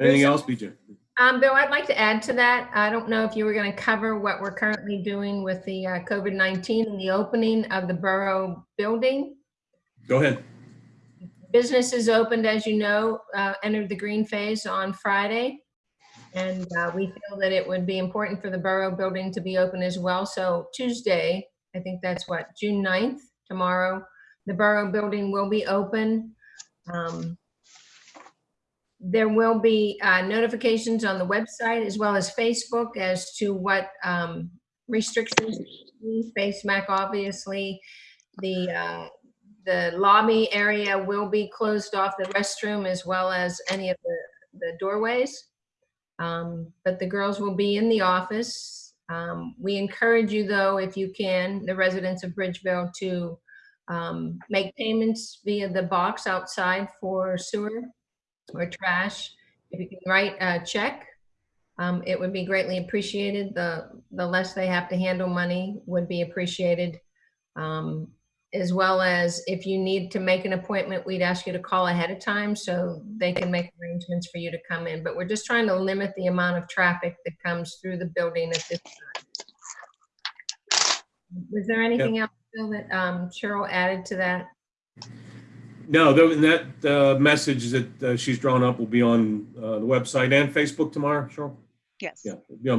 Anything else, BJ? Um, Bill, I'd like to add to that. I don't know if you were going to cover what we're currently doing with the uh, COVID-19 and the opening of the borough building. Go ahead. Businesses opened, as you know, uh, entered the green phase on Friday. And uh, we feel that it would be important for the borough building to be open as well. So Tuesday, I think that's what, June 9th, tomorrow, the borough building will be open. Um, There will be uh, notifications on the website as well as Facebook as to what um, restrictions, face Mac, obviously. The, uh, the lobby area will be closed off, the restroom as well as any of the, the doorways. Um, But the girls will be in the office. Um, We encourage you, though, if you can, the residents of Bridgeville, to um, make payments via the box outside for sewer or trash. If you can write a check, um, it would be greatly appreciated. The, the less they have to handle money would be appreciated. Um, As well as if you need to make an appointment, we'd ask you to call ahead of time so they can make arrangements for you to come in. But we're just trying to limit the amount of traffic that comes through the building at this time. Was there anything else, Bill, that um, Cheryl added to that? No, that uh, message that uh, she's drawn up will be on uh, the website and Facebook tomorrow, Cheryl? Yes. Yeah, it'll be on